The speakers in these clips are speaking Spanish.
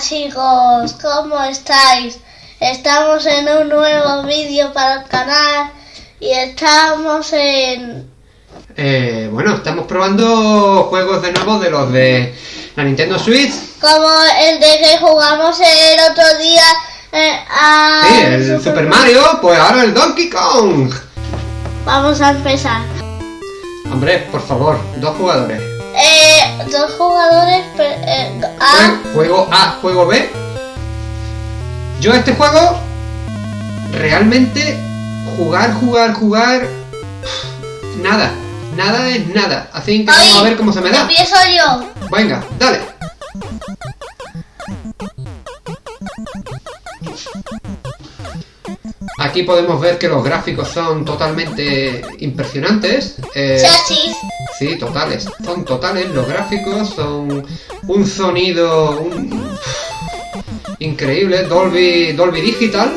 chicos, ¿cómo estáis? Estamos en un nuevo vídeo para el canal y estamos en... Eh, bueno, estamos probando juegos de nuevo de los de la Nintendo Switch. Como el de que jugamos el otro día eh, a... Sí, el Super Mario, pues ahora el Donkey Kong. Vamos a empezar. Hombre, por favor, dos jugadores. Eh, dos jugadores... eh, A... Jue- Juego A, juego B. Yo este juego, realmente, jugar, jugar, jugar... Nada, nada es nada. Así que vamos a ver cómo se me da. Empiezo yo. Venga, dale. Aquí podemos ver que los gráficos son totalmente impresionantes. Eh, Chasis. Sí, totales. Son totales los gráficos, son un sonido un- increíble. Dolby, Dolby Digital.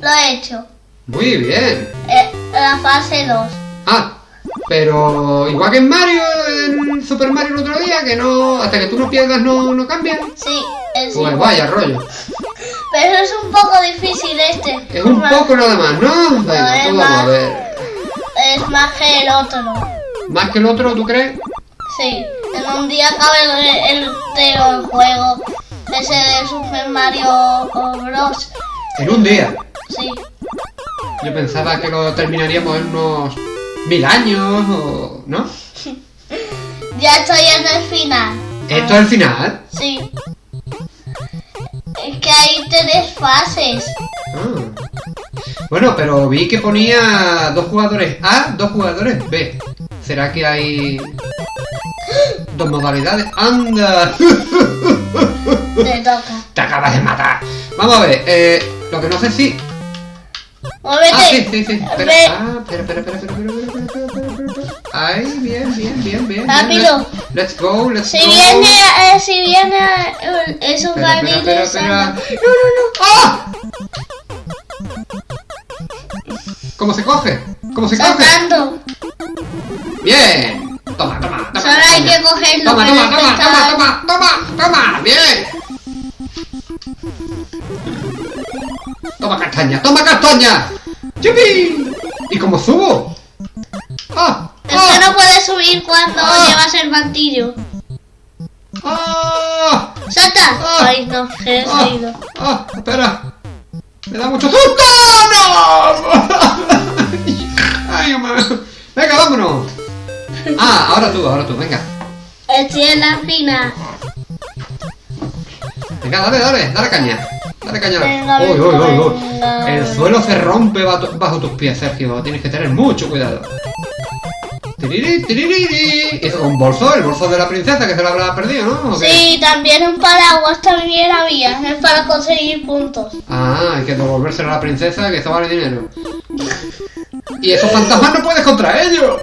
Lo he hecho. Muy bien. Eh, la fase 2. Ah, pero igual que en Mario, en Super Mario el otro día, que no, hasta que tú no pierdas no, no cambian. Sí, es Pues vaya rollo. Pero es un poco difícil este. Es un más- poco nada más, ¿no? Venga, pues vamos a más- ver. Es más que el otro. ¿Más que el otro, tú crees? Sí, en un día cabe el, el el juego. Ese de Super Mario Bros. En un día. Sí. Yo pensaba que lo terminaríamos en unos mil años, o... ¿no? Ya estoy en el final. Esto es el final. Sí. Es que hay tres fases. Ah. Bueno, pero vi que ponía dos jugadores A, dos jugadores B. ¿Será que hay dos modalidades? ¡Anda! Te toca. Te acabas de matar. Vamos a ver, eh, lo que no sé si... Muévete. Ah, sí, sí, sí. Espera, ah, espera, espera, espera, espera, espera, espera, espera, espera. Ahí, bien, bien, bien, bien. Rápido. bien. Let's go, let's Si go. viene, eh, si viene eh, esos Espera, espera, espera, barriles. espera. No, no, no. ¡Ah! ¿Cómo se coge? ¿Cómo se coge? Saltando. Bien. Toma, toma, toma. Solo hay toma. que cogerlo. Toma, toma, toma, toma, toma, toma, toma. Bien. Toma castaña, toma castaña. ¡Yupi! ¿Y cómo subo? ¡Ah! Es que ¡Ah! no puedes subir cuando Ah. llevas el martillo. ¡Ah! ¡Salta! Ah. Ay, no, he ¡Ah! caído. ¡Ah! ¡Espera! ¡Me da mucho susto! ¡No! ¡Ay, hombre! ¡Venga, vámonos! Ah, ahora tú, ahora tú, venga. Estoy en la final. Venga, dale, dale, dale caña. Dale caña. Venga, Uy, uy, uy, uy. El suelo se rompe bajo, tus pies, Sergio. Tienes que tener mucho cuidado. Tiriri, tiriri. Es un bolso, el bolso de la princesa que se lo habrá perdido, ¿no? Sí, también un paraguas también había. Es para conseguir puntos. Ah, hay que devolvérselo a la princesa que eso vale dinero. Y esos fantasmas no puedes contra ellos.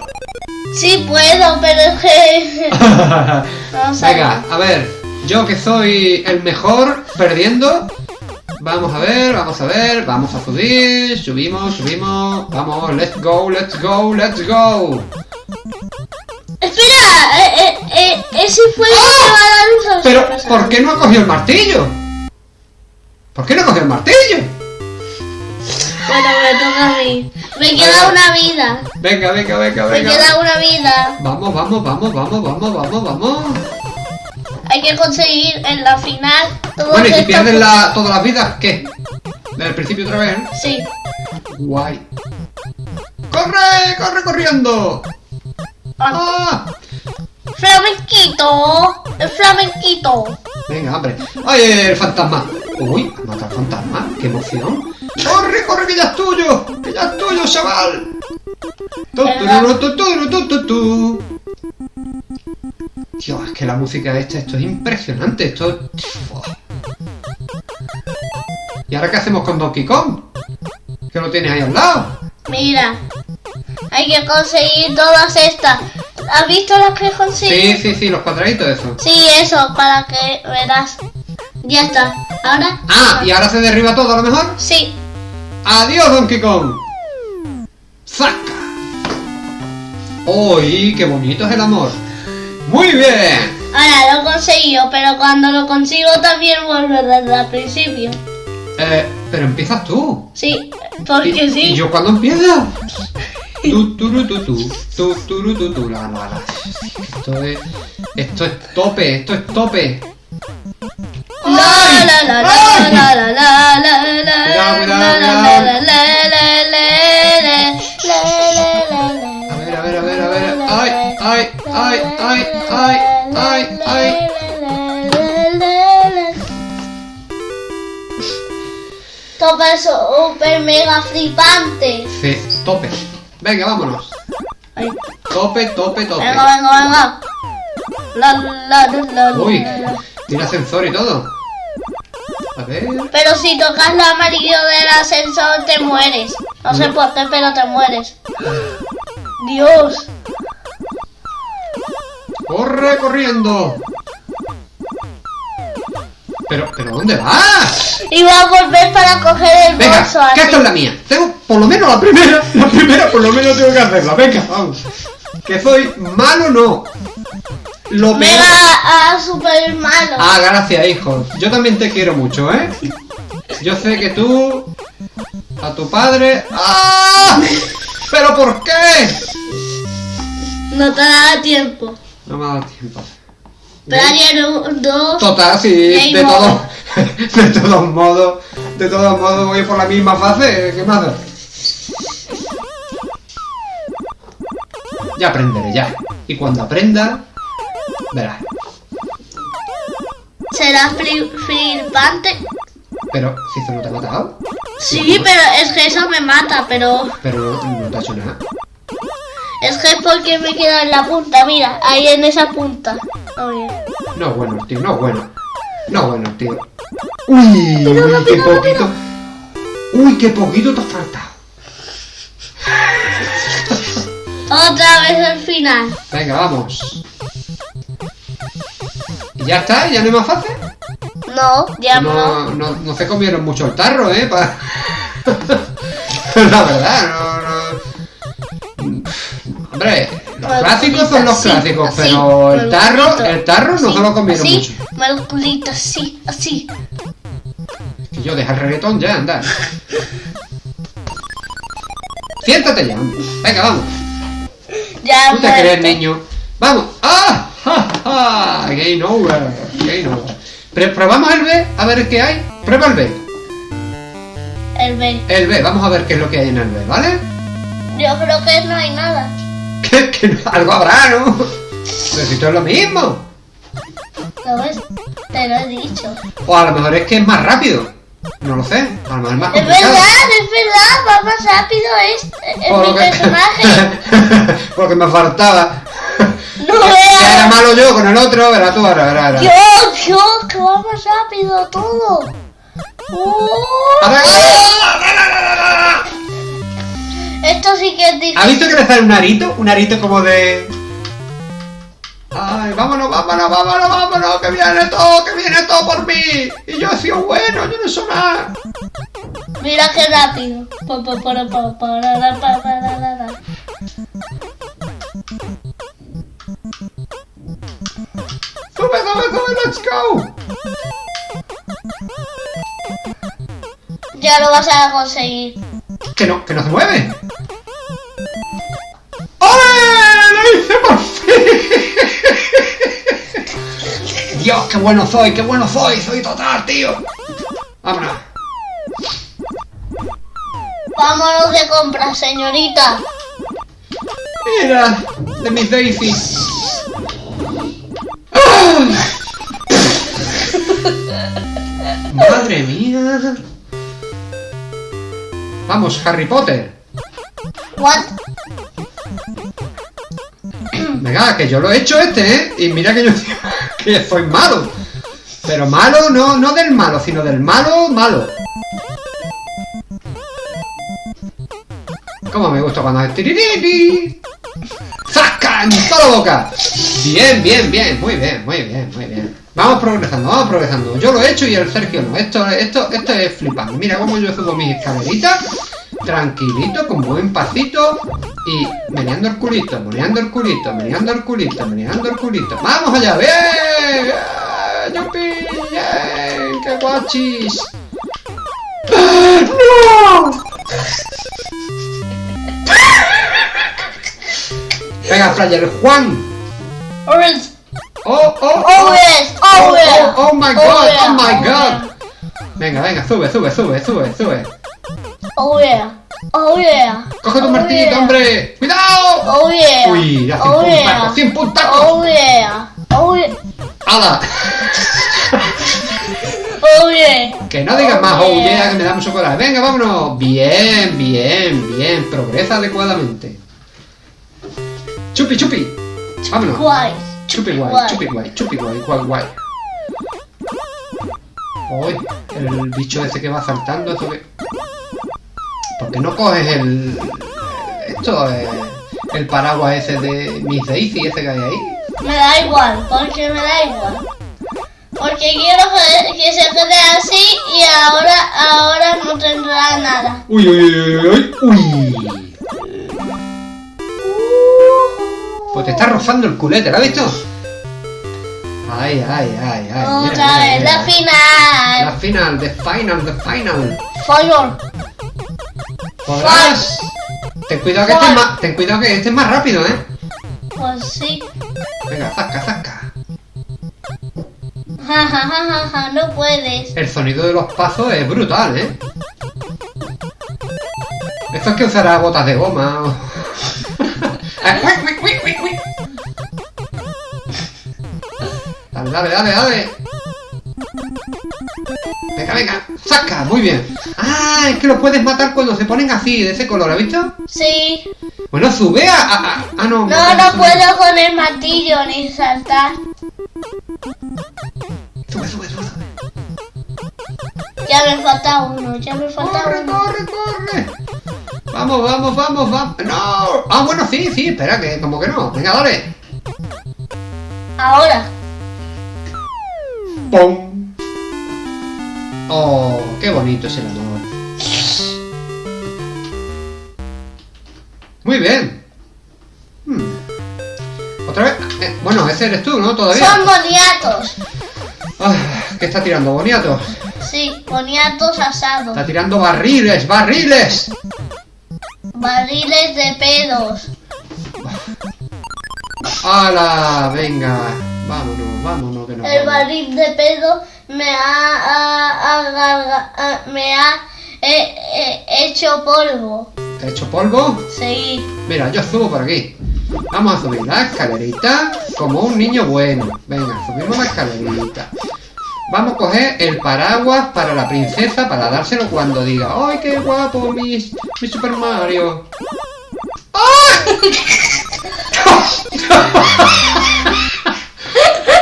Sí puedo, pero es que... Vamos Venga, a ver, yo que soy el mejor perdiendo. Vamos a ver, vamos a ver, vamos a subir, subimos, subimos, vamos, let's go, let's go, let's go. Espera, eh, eh, eh, ese fue el que va a dar un. Pero, ¿por qué no ha cogido el martillo? ¿Por qué no ha cogido el martillo? Bueno, me toca a mí. Me queda una vida. Venga, venga, venga, Me venga. queda una vida. Vamos, vamos, vamos, vamos, vamos, vamos, vamos. Hay que conseguir en la final todo Bueno, y si pierdes la, todas las vidas, ¿qué? Desde el principio otra vez, ¿eh? Sí. Guay. ¡Corre! ¡Corre corriendo! ¡Ah! Flamenquito. El flamenquito. Venga, hombre. ¡Ay, el fantasma! ¡Uy! ¿Ha matado al fantasma? ¡Qué emoción! ¡Corre, corre, que ya es tuyo! ¡Que ya es tuyo, chaval! Dios, es que la música esta, esto es impresionante, esto... ¿Y ahora qué hacemos con Donkey Kong? Que lo tienes ahí al lado. Mira. Hay que conseguir todas estas. ¿Has visto las que conseguí? Sí, sí, sí, los cuadraditos eso. Sí, eso, para que verás. Ya está. Ahora. Ah, y ahora se derriba todo a lo mejor. Sí. ¡Adiós, Donkey Kong! ¡Saca! ¡Uy, qué bonito es el amor! ¡Muy bien! Ahora lo he conseguido, pero cuando lo consigo también vuelvo desde el principio. Eh, pero empiezas tú. Sí, porque ¿Y, sí. ¿Y yo cuándo empiezo? Tu, turu, tu, tu, tu, turu, tu, tu, la, la, la. Esto es... Esto es tope, esto es tope. La la la la la. Topa super mega flipante. Sí, tope. Venga, vámonos. Ay, Tope, tope, tope. Venga, venga, venga. La la la la. Uy, tiene ascensor y todo. Pero si tocas la amarillo del ascensor te mueres. No sé por qué, pero te mueres. Dios. ¡Corre corriendo! Pero, pero ¿dónde vas? Iba a volver para coger el Venga, bolso que así. esta es la mía. Tengo por lo menos la primera. La primera por lo menos tengo que hacerla. Venga, vamos. Que soy malo no. Lo peor. Mega a super malo. Ah, gracias, hijo. Yo también te quiero mucho, ¿eh? Yo sé que tú... A tu padre... ¡Ah! ¿Pero por qué? No te da tiempo. No me ha dado tiempo. Pero ayer dos. Total, sí, de todos, de todos modos, de todos modos voy por la misma fase, ¿qué más da? Ya aprenderé, ya. Y cuando aprenda, verás. Será fli- flipante. Pero, si se no te ha matado, Sí, pero es que eso me mata, pero. pero no, no te ha hecho nada. Es que es porque me queda en la punta, mira, ahí en esa punta. Oye. No bueno, tío, no bueno. No bueno, tío. Uy, uy, qué poquito. Uy, qué poquito te ha faltado. Otra vez el final. Venga, vamos. ¿Y ya está? ¿Ya no hay más fase? No, ya no. No, no, no se comieron mucho el tarro, ¿eh? Pa- La verdad, no, no... Hombre, los clásicos son los así, clásicos, así, pero el tarro, el tarro no se lo comieron mucho. mal culito, así, así. Y yo deja el reggaetón ya, anda. Siéntate ya, hombre. Venga, vamos. Ya ¿Tú te crees, niño? ¡Vamos! ¡Ah! ¡Ja, ja! Game over. Game over. Pre- probamos el B, a ver qué hay. Prueba el B. El B. El B, vamos a ver qué es lo que hay en el B, ¿vale? Yo creo que no hay nada. Que, que no- algo habrá, ¿no? Pero si esto es lo mismo. ¿Lo ves? Te lo he dicho. O a lo mejor es que es más rápido. No lo sé. A lo mejor es más Es complicado. verdad, es verdad, va más rápido este, es Por mi que- personaje. Porque me faltaba. No Era malo yo con el otro, verás tú ahora, verás, verás. Dios, Dios, que va más rápido todo. Ver. esto sí que es difícil. ¿Ha visto que le sale un arito? Un arito como de... Ay, vámonos, vámonos, vámonos, vámonos, que viene todo, que viene todo por mí. Y yo he sido bueno, yo no soy nada. Mira qué rápido. Pa, pa, para, pa, para, let's go. Ya lo vas a conseguir. Que no, que no se mueve. ¡Ole! ¡Lo hice por fin! Dios, qué bueno soy, qué bueno soy, soy total, tío. Vámonos. Vámonos de compras, señorita. Mira, de mis Daisy. Vamos, Harry Potter. What? Venga, que yo lo he hecho este, ¿eh? Y mira que yo que soy malo. Pero malo no, no del malo, sino del malo malo. Como me gusta cuando hace. ¡Zasca! En toda la boca. Bien, bien, bien. Muy bien, muy bien, muy bien. Vamos progresando, vamos progresando. Yo lo he hecho y el Sergio no. Esto, esto, esto es flipante. Mira cómo yo subo mis escaleritas. tranquilito, con buen pasito y meneando el culito, meneando el culito, meneando el culito, meneando el culito. ¡Vamos allá! ¡Bien! ¡Yupi! ¡Bien! ¡Qué guachis! ¡No! Venga, Flyer, Juan. Orange. Oh, oh, oh. Yes. Oh, Oh, oh, oh my Oh, god, yeah. oh my Oh, god. Venga, venga, sube, sube, sube, sube, sube. Oh, yeah. Oh, yeah. Coge tu Oh, martillito, yeah. hombre. ¡Cuidado! Oh, yeah. Uy, ya oh, 100 yeah. puntacos, 100 puntacos. Oh, yeah. Oh, yeah. ¡Hala! Oh, yeah. Que no digas más, oh yeah. que me da mucho coraje. Venga, vámonos. Bien, bien, bien. Progresa adecuadamente. Chupi, chupi. Vámonos. Guay. Chupi guay, guay. chupi guay, chupi guay, guay, guay. Uy, el bicho ese que va saltando, esto que... ¿Por qué no coges el... Esto, eh, el paraguas ese de Miss Daisy, ese que hay ahí? Me da igual, porque me da igual. Porque quiero que, que se quede así y ahora, ahora no tendrá nada. Uy, uy, uy, uy, uy, uy. Pues te está rozando el culete, ¿lo has visto? Ay, ay, ay, ay. Otra mira, vez, mira. la final. La final, the final, the final. Fire. ¿Podrás? Ten cuidado que este es más, ten cuidado que este es más rápido, ¿eh? Pues sí. Venga, zasca, zasca. Ja, ja, ja, ja, ja, no puedes. El sonido de los pasos es brutal, ¿eh? Esto es que usará botas de goma o... Dale, dale, dale, dale. Venga, venga, saca, muy bien. Ah, es que los puedes matar cuando se ponen así, de ese color, ¿has visto? Sí. Bueno, sube a... a- a- ah, no. No, no puedo con el martillo ni saltar. Sube, sube, sube. Ya me falta uno, ya me falta ¡Corre, uno. corre, corre! Vamos, vamos, vamos, vamos. ¡No! Ah, bueno, sí, sí, espera, que como que no. Venga, dale. Ahora. ¡Pum! Oh, qué bonito es el amor. Muy bien. Hmm. Otra vez. Eh, bueno, ese eres tú, ¿no? Todavía. Son boniatos. Ah, ¿Qué está tirando? Boniatos. Sí, boniatos asados. Está tirando barriles, barriles. Barriles de pedos. ¡Hala! Venga. Vámonos, vámonos, que nos El vamos. barril de pedo me ha, me ha eh, eh, hecho polvo. ¿Te ha hecho polvo? Sí. Mira, yo subo por aquí. Vamos a subir la escalerita como un niño bueno. Venga, subimos la escalerita. Vamos a coger el paraguas para la princesa para dárselo cuando diga ¡Ay, qué guapo, mi, mi Super Mario!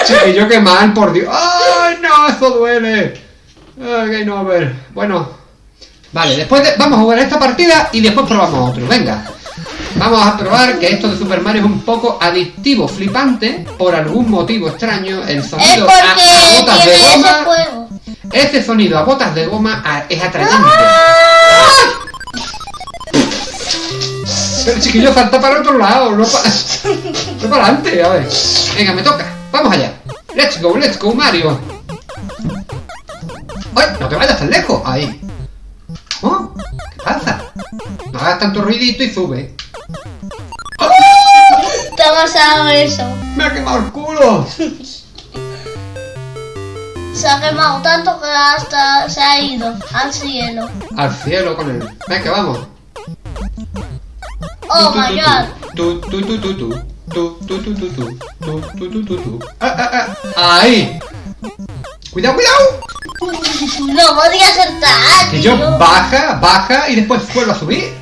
¡Ay! Chiquillo, qué mal, por Dios. ¡Ay, no! Eso duele. Ay, Game over. Bueno, Vale, después de- vamos a jugar esta partida y después probamos otro. Venga. Vamos a probar que esto de Super Mario es un poco adictivo, flipante, por algún motivo extraño. El sonido a, botas de goma. Ese sonido a botas de goma a- es atrayente. Pero chiquillo, salta para otro lado, no para, no para adelante. A ver. Venga, me toca. Vamos allá. Let's go, let's go, Mario. ¡Ay! No te vayas tan lejos. Ahí. ¿Oh? ¿Qué pasa? No hagas tanto ruidito y sube. ¡Oh! Te ha pasado eso. ¡Me ha quemado el culo! Se ha quemado tanto que hasta se ha ido al cielo. Al cielo con él. Venga, vamos. Oh my god. Tu, tu, tu, tu, tu. Tu, tu, tu, tu, tu. Tu, tu, tu, tu, tu. Ah, ah, ah. Ahí. Cuidado, cuidado. No podía saltar. Que yo baja, baja y después vuelvo a subir.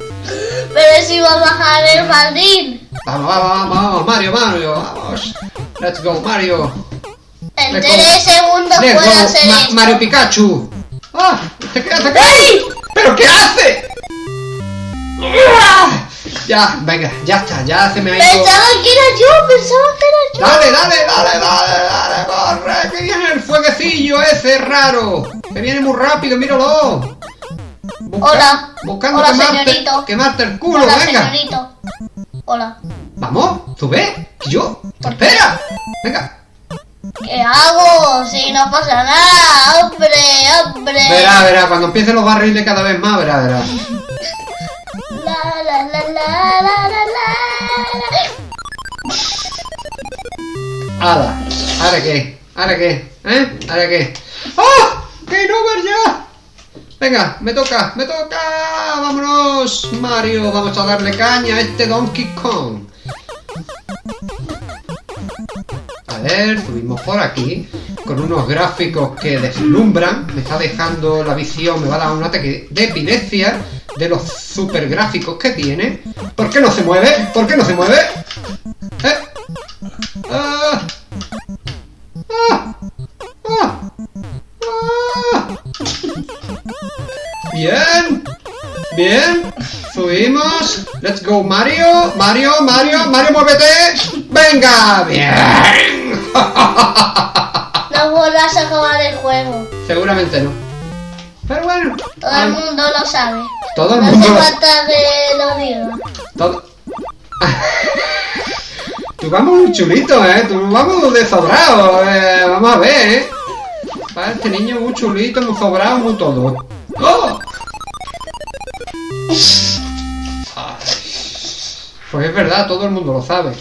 Pero si va a bajar el jardín. Vamos, vamos, vamos, vamos, Mario, Mario, vamos. Let's go, Mario. En tres segundos puedo hacer Ma- esto. Mario Pikachu. ¡Ah! ¿Te quedas acá? ¿Pero qué hace? ¡Ah! Ya, venga, ya está, ya se me ha ido. Pensaba que era yo, pensaba que era yo. Dale, dale, dale, dale, dale, corre, que viene el fueguecillo ese raro. Que viene muy rápido, míralo. Busca- Hola. Buscando Hola, quemarte, señorito. quemarte el culo, Hola, venga. señorito. Hola. Vamos, sube. Yo. Espera. Venga. ¿Qué hago? Si no pasa nada, hombre, hombre. Verá, verá, cuando empiecen los barriles cada vez más, verá, verá. La, la, la, la, la. Ahora, ¿ahora qué? ¿Ahora qué? ¿Eh? ¿Ahora qué? ¡Ah! ¡Game over ya! Venga, me toca, me toca. Vámonos, Mario. Vamos a darle caña a este Donkey Kong. A ver, subimos por aquí con unos gráficos que deslumbran. Me está dejando la visión, me va a dar un ataque de epilepsia de los super gráficos que tiene. ¿Por qué no se mueve? ¿Por qué no se mueve? ¿Eh? ¡Ah! ¡Ah! ¡Ah! ¡Ah! Bien, bien, subimos. Let's go, Mario, Mario, Mario, Mario, muévete. Venga, bien. No vuelvas a acabar el juego. Seguramente no. Pero bueno, Todo el mundo lo sabe. Todo el No mundo. hace lo- falta que lo diga. Todo. Tú vamos muy chulito, eh. Tú vamos de sobrado, eh. Vamos a ver, eh. Va, este niño muy chulito, muy sobrado, muy todo. ¡Oh! Ay. Pues es verdad, todo el mundo lo sabe.